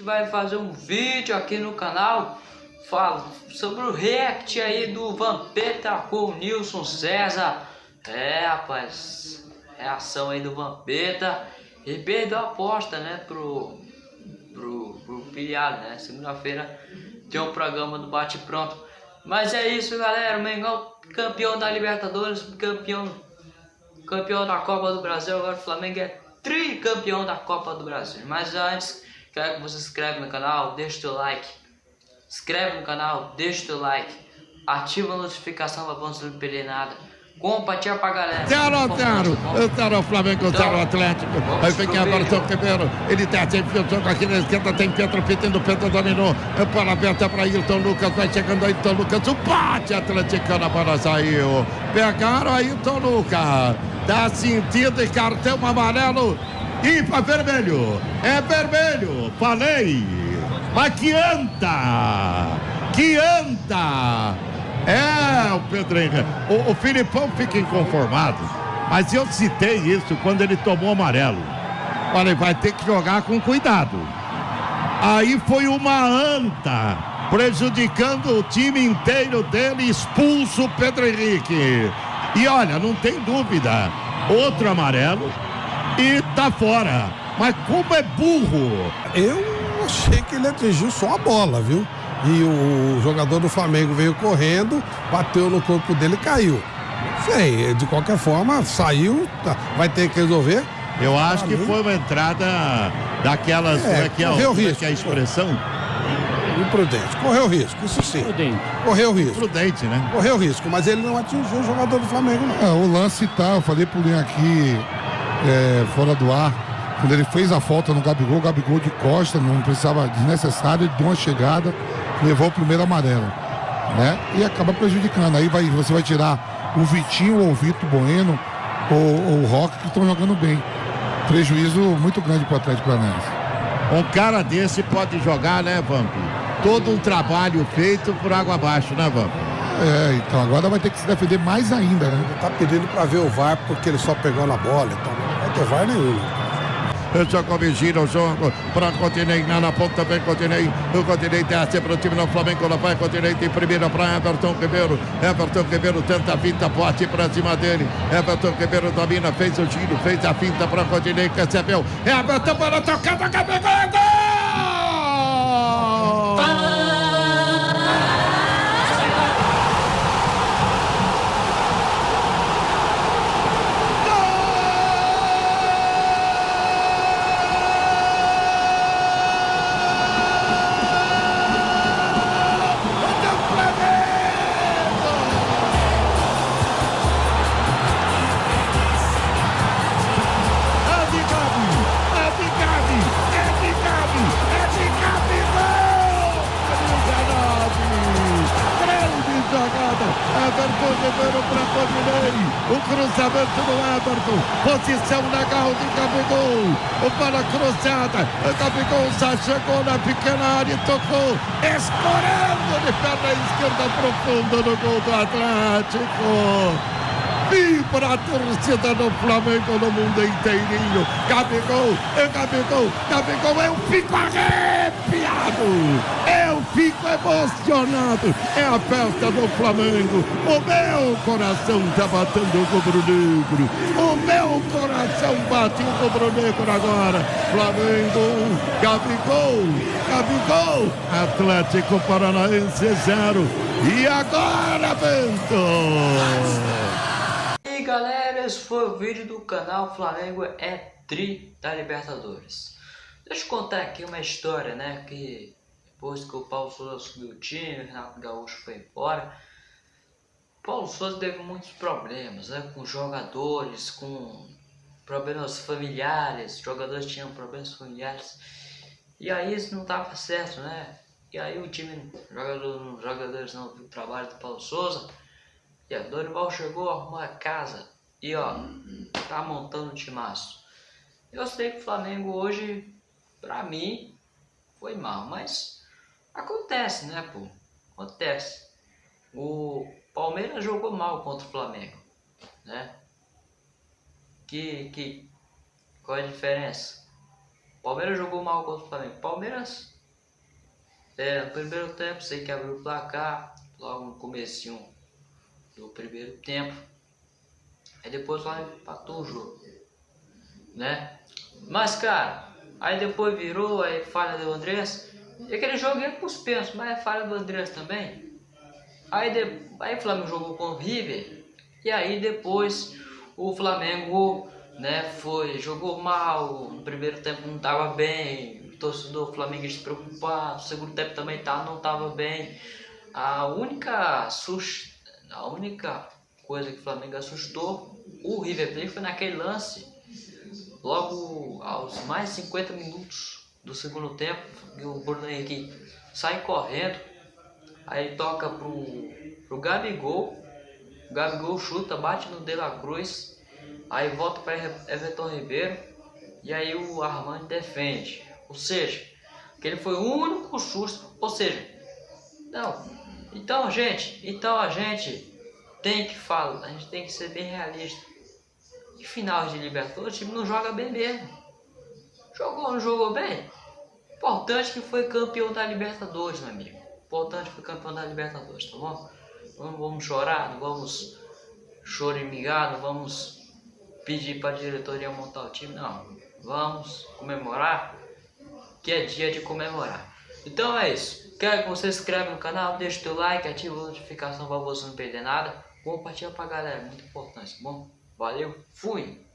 gente vai fazer um vídeo aqui no canal fala sobre o react aí do Vampeta com o Nilson César. É, rapaz, reação aí do Vampeta e perdeu a aposta, né, pro, pro, pro pilhado, né? Segunda-feira tem um programa do Bate Pronto. Mas é isso, galera. O Mengão campeão da Libertadores, campeão, campeão da Copa do Brasil. Agora o Flamengo é tricampeão da Copa do Brasil. Mas antes, quero que você se inscreva no canal, deixe o seu like. Inscreve no canal, deixa o seu like. Ativa a notificação para você não perder nada. Compartilha pra galera. 0 a 0. 0 o Flamengo, 0 o Atlético. Aí vem agora o seu Ribeiro. Ele desce, enfia o jogo aqui na esquerda. Tem Pedro pedindo. Pedro dominou. É bola aberta para Ailton Lucas. Vai chegando Ailton Lucas. O bate atleticano. A bola saiu. Pegaram Ailton Lucas. Dá sentido e cartão amarelo. Para vermelho. É vermelho. Falei. Mas que anda. Que anda. É, o Pedro Henrique. O, o Filipão fica inconformado. Mas eu citei isso quando ele tomou amarelo. Falei, vai ter que jogar com cuidado. Aí foi uma anta, prejudicando o time inteiro dele, expulso o Pedro Henrique. E olha, não tem dúvida, outro amarelo e tá fora. Mas como é burro! Eu achei que ele atingiu só a bola, viu? e o jogador do Flamengo veio correndo, bateu no corpo dele e caiu. Sei, de qualquer forma, saiu, tá, vai ter que resolver. Eu acho que foi uma entrada daquelas. É, que é, correu que é risco. a expressão? Imprudente. Correu risco, isso sim. Prudente. Correu risco. Prudente, né? Correu risco, mas ele não atingiu o jogador do Flamengo, não. É, o lance tá, eu falei pro Linha aqui, é, fora do ar, quando ele fez a falta no Gabigol, o Gabigol de costa, não precisava desnecessário, ele deu uma chegada, levou o primeiro amarelo, né? E acaba prejudicando. Aí vai, você vai tirar o Vitinho ou o Vitor Bueno ou, ou o Rock que estão jogando bem. Prejuízo muito grande para o Atlético Paranaense. Um cara desse pode jogar, né, Vamp? Todo um trabalho feito por água abaixo, né, Vamp? É, então agora vai ter que se defender mais ainda, né? Ele tá pedindo pra ver o VAR porque ele só pegou na bola, então não ter VAR nenhum. Jacob gira o jogo para Continei na, na ponta também Continei. O Continei desce para o time do Flamengo. Lá vai Continei em primeira para Everton Ribeiro. Everton Ribeiro tenta a finta, bote para cima dele. Everton Ribeiro domina, fez o giro, fez a finta para Continei, recebeu. Everton para tocada, Gabigol, Everton Ribeiro para Rodinei, o cruzamento do Everton, posição legal de Gabigol, bola cruzada, Gabigol já chegou na pequena área e tocou, escorando de perna esquerda profunda no gol do Atlético. Vibra a torcida do Flamengo no mundo inteirinho. Gabigol, é Gabigol, Gabigol, eu fico arrepiado. Emocionado. É a festa do Flamengo. O meu coração tá batendo o rubro-negro. O meu coração bate o rubro-negro agora. Flamengo, Gabigol, Gabigol, Atlético Paranaense zero. E agora, Bento? E galera, esse foi o vídeo do canal Flamengo é Tri da Libertadores. Deixa eu contar aqui uma história, né? Que depois que o Paulo Souza subiu o time, o Renato Gaúcho foi embora. o Paulo Souza teve muitos problemas, né? Com jogadores, com problemas familiares. Jogadores tinham problemas familiares. E aí isso não tava certo, né? E aí o time, jogador, jogadores não viu o trabalho do Paulo Souza. E a Dorival chegou, arrumou a casa e ó, tá montando um timaço. Eu sei que o Flamengo hoje, pra mim, foi mal, mas acontece, né, pô? Acontece. O Palmeiras jogou mal contra o Flamengo, né? Que, que, qual é a diferença? Palmeiras jogou mal contra o Flamengo. Palmeiras, é, no primeiro tempo, sei que abriu o placar, logo no comecinho do primeiro tempo. Aí depois lá empatou o jogo, né? Mas, cara, aí depois virou, aí falha do Andrés. E aquele jogo ia pênaltis, mas é falha do Andrés também. Aí, de, aí o Flamengo jogou com o River. E aí depois o Flamengo né, foi, jogou mal, no primeiro tempo não estava bem, o torcedor flamenguista preocupado, no segundo tempo também tá, não estava bem. A única, a única coisa que o Flamengo assustou o River Plate foi naquele lance, logo aos mais 50 minutos do segundo tempo, que o Bruno Henrique sai correndo, aí toca pro, pro Gabigol, o Gabigol chuta, bate no De La Cruz, aí volta para Everton Ribeiro e aí o Armando defende. Ou seja, que ele foi o único susto. Ou seja, não. Então, gente, então a gente tem que falar, a gente tem que ser bem realista. Em final de Libertadores, o time não joga bem mesmo. Jogou ou não jogou bem? Importante que foi campeão da Libertadores, meu amigo. Importante que foi campeão da Libertadores, tá bom? Não vamos chorar, não vamos chorar não vamos pedir para a diretoria montar o time, não. Vamos comemorar, que é dia de comemorar. Então é isso. Quero que você se inscreva no canal, deixe o teu like, ative a notificação para você não perder nada. Compartilha pra galera, muito importante, tá bom? Valeu, fui!